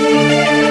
Música